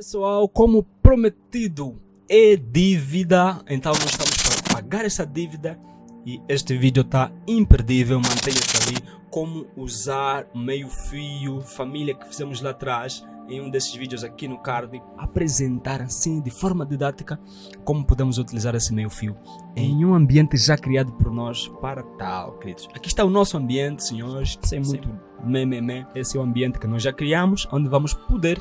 Pessoal, como prometido é dívida, então nós estamos para pagar essa dívida e este vídeo está imperdível, mantenha-se ali como usar meio fio, família que fizemos lá atrás em um desses vídeos aqui no card, apresentar assim de forma didática como podemos utilizar esse meio fio em um ambiente já criado por nós para tal, queridos. Aqui está o nosso ambiente, senhores, sem muito meme, esse é o ambiente que nós já criamos, onde vamos poder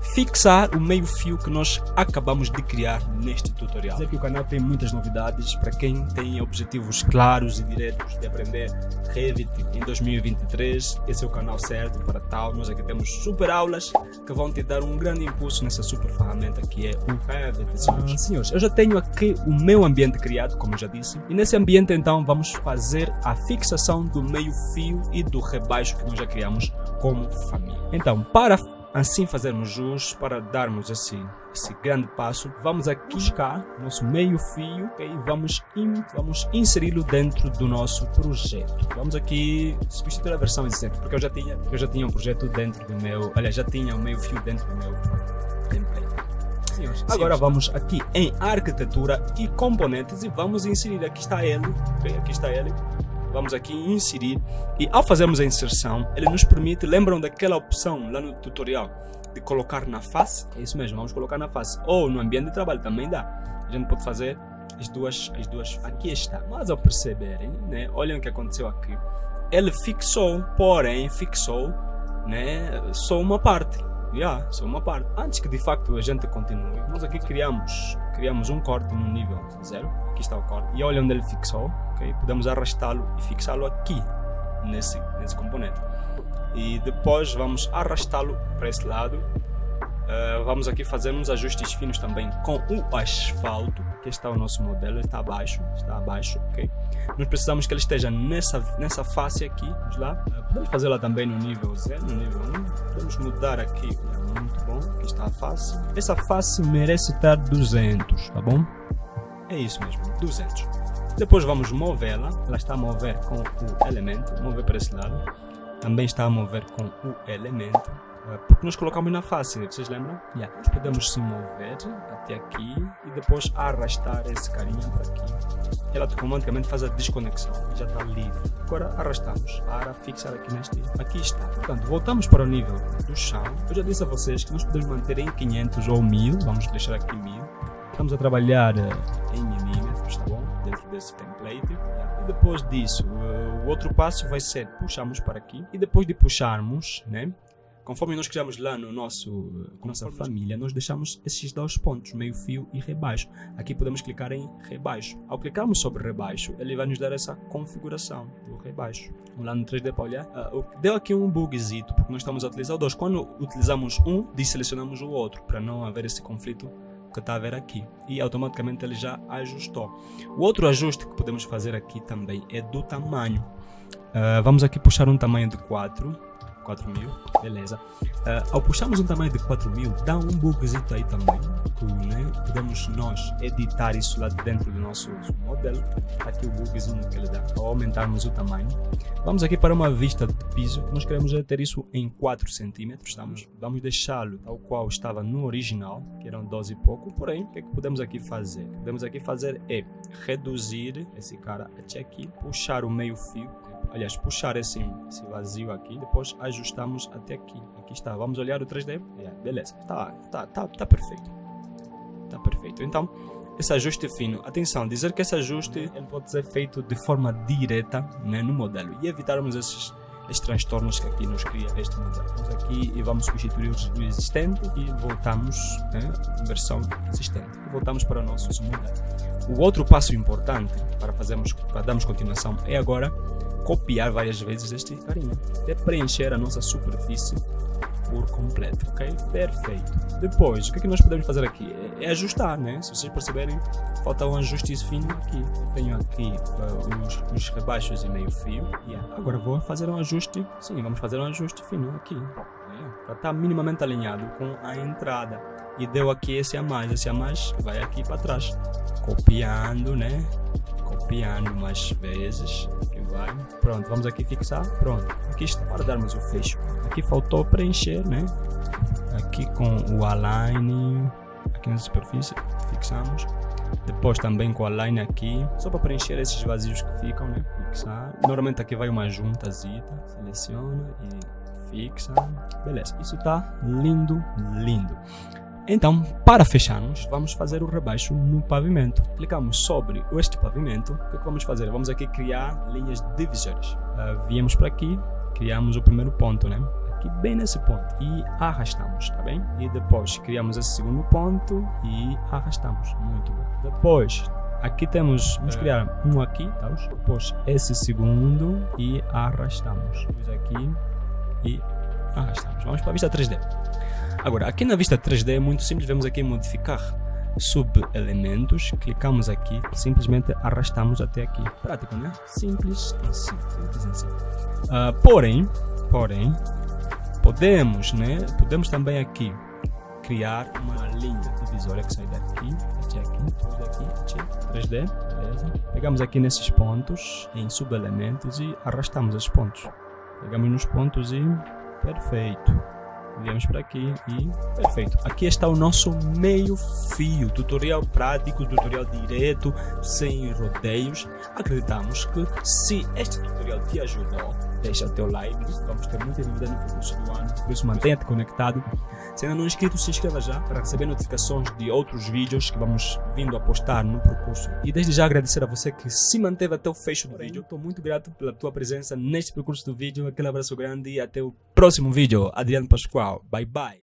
fixar o meio fio que nós acabamos de criar neste tutorial. Dizer que o canal tem muitas novidades para quem tem objetivos claros e diretos de aprender Revit em 2023. Esse é o canal certo para tal. Nós aqui temos super aulas que vão te dar um grande impulso nessa super ferramenta que é o Revit. Ah, senhores, eu já tenho aqui o meu ambiente criado, como já disse, e nesse ambiente então vamos fazer a fixação do meio fio e do rebaixo que nós já criamos como família. Então, para assim fazermos jus para darmos esse, esse grande passo, vamos aqui buscar nosso meio fio okay? e vamos, in, vamos inseri-lo dentro do nosso projeto. Vamos aqui substituir a versão exemplo, porque eu já tinha, eu já tinha um projeto dentro do meu, aliás, já tinha o um meio fio dentro do meu template. Senhores, agora vamos aqui em arquitetura e componentes e vamos inserir, aqui está ele, okay? aqui está ele, vamos aqui inserir e ao fazermos a inserção, ele nos permite, lembram daquela opção lá no tutorial de colocar na face? É isso mesmo, vamos colocar na face ou no ambiente de trabalho também dá. A gente pode fazer as duas, as duas, aqui está. Mas ao perceberem, né, olhem o que aconteceu aqui. Ele fixou, porém fixou, né, só uma parte. Yeah, só uma parte. Antes que de facto a gente continue, nós aqui criamos, criamos um corte no nível 0. Aqui está o corte. E olha onde ele fixou. Okay? Podemos arrastá-lo e fixá-lo aqui, nesse, nesse componente. E depois vamos arrastá-lo para esse lado Uh, vamos aqui fazer uns ajustes finos também com o asfalto. Aqui está o nosso modelo, está abaixo, está abaixo, ok? Nós precisamos que ele esteja nessa, nessa face aqui, vamos lá. Uh, podemos fazê-la também no nível 0, no nível 1. Podemos mudar aqui, muito bom, aqui está a face. Essa face merece estar 200, tá bom? É isso mesmo, 200. Depois vamos movê-la, ela está a mover com o elemento, mover para esse lado. Também está a mover com o elemento porque nós colocamos na face, vocês lembram? Yeah. Nós podemos se mover até aqui e depois arrastar esse carinha para aqui. Ela automaticamente faz a desconexão, já está livre. Agora arrastamos para fixar aqui neste. Aqui está. Portanto, voltamos para o nível do chão. Eu já disse a vocês que nós podemos manter em 500 ou 1000, vamos deixar aqui 1000. Estamos a trabalhar eh, em milímetros, tá bom? Dentro desse template. E depois disso, eh, o outro passo vai ser puxarmos para aqui. E depois de puxarmos, né? Conforme nós criamos lá no nosso nossa família, nós deixamos esses dois pontos, meio fio e rebaixo. Aqui podemos clicar em rebaixo. Ao clicarmos sobre rebaixo, ele vai nos dar essa configuração do rebaixo. Vamos lá no 3D para olhar. Uh, deu aqui um bugzito, porque nós estamos a utilizar dois. Quando utilizamos um, desselecionamos o outro, para não haver esse conflito que está a ver aqui e automaticamente ele já ajustou. O outro ajuste que podemos fazer aqui também é do tamanho. Uh, vamos aqui puxar um tamanho de 4 4000, beleza. Uh, ao puxarmos um tamanho de 4000, dá um bugzito aí também, que, né, podemos nós editar isso lá dentro do nosso modelo, tá aqui o bugzinho que ele dá, ao aumentarmos o tamanho. Vamos aqui para uma vista de piso, nós queremos ter isso em 4 cm, estamos, vamos deixá-lo tal qual estava no original, que eram 12 e pouco, porém, o que, é que podemos aqui fazer? O que podemos aqui fazer é reduzir esse cara até aqui, puxar o meio fio, aliás, puxar esse, esse vazio aqui, depois ajustamos até aqui. Aqui está, vamos olhar o 3D? Yeah, beleza, tá, tá, tá, tá perfeito. Tá perfeito. Então, esse ajuste fino, atenção, dizer que esse ajuste ele pode ser feito de forma direta né, no modelo e evitarmos esses, esses transtornos que aqui nos cria este modelo. Vamos aqui e vamos substituir o existente e voltamos, né, versão existente, e voltamos para o nosso modelo. O outro passo importante para fazermos, para darmos continuação é agora copiar várias vezes este carinha, até preencher a nossa superfície por completo, ok? Perfeito. Depois, o que, é que nós podemos fazer aqui? É, é, ajustar, né? Se vocês perceberem, falta um ajuste fino aqui. Eu tenho aqui uh, os, os, rebaixos e meio fio. Yeah. Agora vou fazer um ajuste, sim, vamos fazer um ajuste fino aqui. Yeah. Para estar minimamente alinhado com a entrada. E deu aqui esse a mais, esse a mais vai aqui para trás. Copiando, né? Copiando mais vezes vai. Pronto, vamos aqui fixar. Pronto, aqui está para darmos o fecho. Aqui faltou preencher, né? aqui com o align aqui na superfície, fixamos. Depois também com a line aqui, só para preencher esses vazios que ficam, né? Fixar. Normalmente aqui vai uma junta zita, seleciona e fixa. Beleza, isso tá lindo, lindo. Então, para fecharmos, vamos fazer o rebaixo no pavimento. Clicamos sobre este pavimento. O que, é que vamos fazer? Vamos aqui criar linhas divisórias. Uh, viemos para aqui, criamos o primeiro ponto, né? Aqui bem nesse ponto e arrastamos, tá bem? E depois criamos esse segundo ponto e arrastamos. Muito bom. Depois, aqui temos, vamos é. criar um aqui, tá? Depois esse segundo e arrastamos. Vamos aqui e arrastamos. Vamos para a vista 3D. Agora, aqui na vista 3D é muito simples, vamos aqui modificar sub-elementos, clicamos aqui, simplesmente arrastamos até aqui. Prático, né? Simples assim, simples assim. Uh, porém, porém, podemos, né? Podemos também aqui criar uma linha divisória que sai daqui, até aqui, daqui, 3D, beleza? Pegamos aqui nesses pontos, em sub-elementos e arrastamos esses pontos. Pegamos nos pontos e perfeito viemos para aqui e perfeito. Aqui está o nosso meio fio, tutorial prático, tutorial direto, sem rodeios. Acreditamos que se este tutorial te ajudou, deixa o teu like, vamos ter muita dúvida no percurso do ano, por isso mantenha-te conectado. Se ainda não é inscrito, se inscreva já para receber notificações de outros vídeos que vamos vindo a postar no percurso. E desde já agradecer a você que se manteve até o fecho do vídeo. Estou muito grato pela tua presença neste percurso do vídeo. Aquele abraço grande e até o próximo vídeo. Adriano Pascoal. Bye bye.